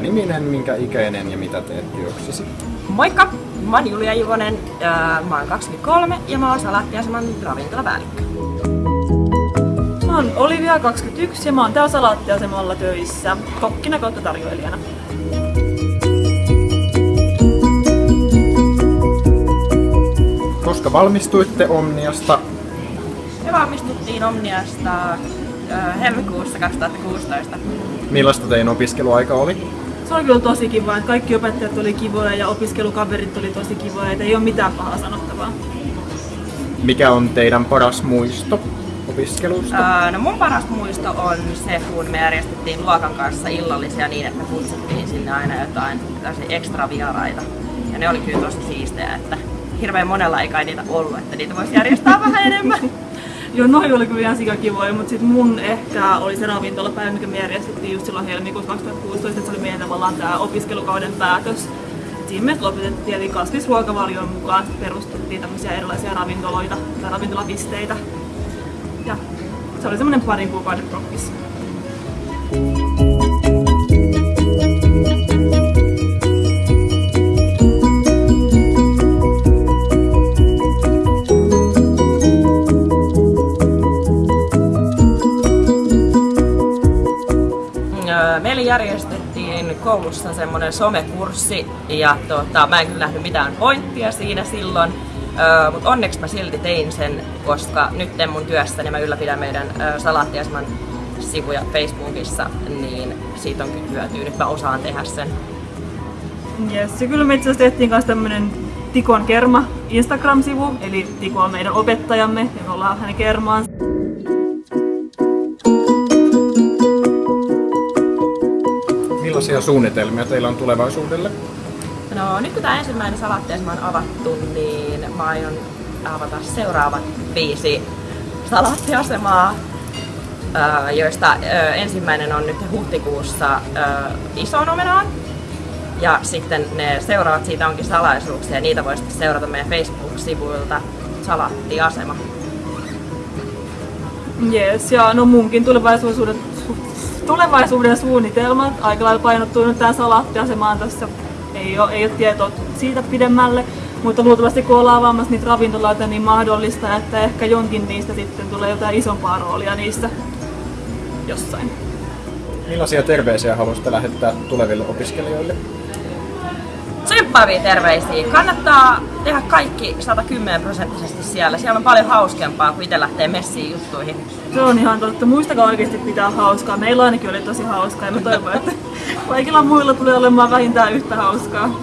niminen, minkä ikäinen ja mitä teet työksesi? Moikka! Mä oon Julia Juvonen, mä oon 23 ja mä oon Salaattiaseman ravintolapäällikkö. Mä oon Olivia, 21 ja mä oon täällä Salaattiasemalla töissä, kokkina kautta tarjoilijana. Koska valmistuitte Omniasta? Me valmistuttiin Omniasta helmikuussa 2016. Millaista teidän opiskeluaika oli? Se oli kyllä tosi kiva, että kaikki opettajat oli kivoja ja opiskelukaverit oli tosi kivoja, että ei ole mitään pahaa sanottavaa. Mikä on teidän paras muisto opiskelusta? Öö, no mun paras muisto on se, kun me järjestettiin luokan kanssa illallisia niin, että kutsuttiin sinne aina jotain ekstra vieraita. Ja ne oli kyllä tosi siistejä, että hirveän monella ei kai niitä ollut, että niitä voisi järjestää vähän enemmän. Joo, noin oli kyllä ihan sikakivoja, mutta sitten mun ehkä oli se ravintolapäivä, mikä me järjestettiin just silloin helmikuussa 2016, että se oli meidän tavallaan tämä opiskelukauden päätös. Siinä me lopetettiin, eli kasvisruokavalion mukaan perustettiin tämmöisiä erilaisia ravintoloita tai ravintolapisteitä. Ja se oli semmoinen parin kuukauden prokkis. Meille järjestettiin koulussa semmoinen somekurssi ja tota, mä en kyllä nähnyt mitään pointtia siinä silloin, mutta onneksi mä silti tein sen, koska nyt mun työssäni mä ylläpidän meidän salaattiasman sivuja Facebookissa, niin siitä on kyllä hyötyä. Nyt mä osaan tehdä sen. Yes, ja kyllä me itse asiassa tehtiin myös tämmönen Tikon Kerma Instagram-sivu, eli Tiko on meidän opettajamme ja me ollaan hänen kermaan. Millaisia suunnitelmia teillä on tulevaisuudelle? No nyt kun tämä ensimmäinen salaattiasema on avattu, niin mä aion avata seuraavat viisi salaattiasemaa, joista ensimmäinen on nyt huhtikuussa ison omenaan. Ja sitten ne seuraavat siitä onkin salaisuuksia ja niitä voi sitten seurata meidän Facebook-sivuilta Salaattiasema. Yes, ja no munkin tulevaisuuden, tulevaisuuden suunnitelmat aika lailla painottuu nyt tähän salaattiasemaan tässä ei ole, ei ole tietoa siitä pidemmälle. Mutta luultavasti kun ollaan avaamassa niitä ravintoloita, niin mahdollista, että ehkä jonkin niistä sitten tulee jotain isompaa roolia niissä jossain. Millaisia terveisiä haluaisitte lähettää tuleville opiskelijoille? Tsemppaavia terveisiä. Kannattaa tehdä kaikki 110 prosenttisesti siellä. Siellä on paljon hauskempaa kuin itse lähtee messiin juttuihin. Se on ihan totta. Muistakaa oikeasti pitää hauskaa. Meillä ainakin oli tosi hauskaa ja mä toivon, että kaikilla muilla tulee olemaan vähintään yhtä hauskaa.